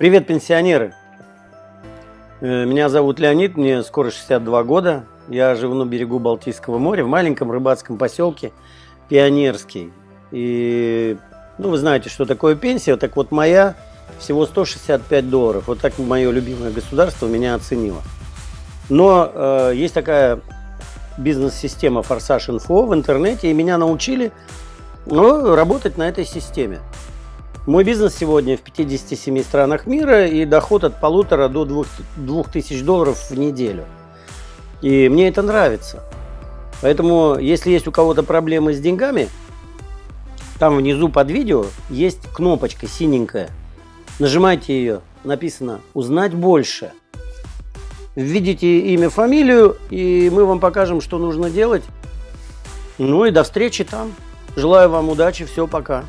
Привет, пенсионеры! Э, меня зовут Леонид, мне скоро 62 года. Я живу на берегу Балтийского моря, в маленьком рыбацком поселке Пионерский. И, ну, вы знаете, что такое пенсия. Так вот, моя всего 165 долларов. Вот так мое любимое государство меня оценило. Но э, есть такая бизнес-система Форсаж Инфо в интернете, и меня научили ну, работать на этой системе. Мой бизнес сегодня в 57 странах мира и доход от полутора до двух, двух тысяч долларов в неделю. И мне это нравится. Поэтому, если есть у кого-то проблемы с деньгами, там внизу под видео есть кнопочка синенькая. Нажимайте ее, написано «Узнать больше». Введите имя, фамилию, и мы вам покажем, что нужно делать. Ну и до встречи там. Желаю вам удачи, все, пока.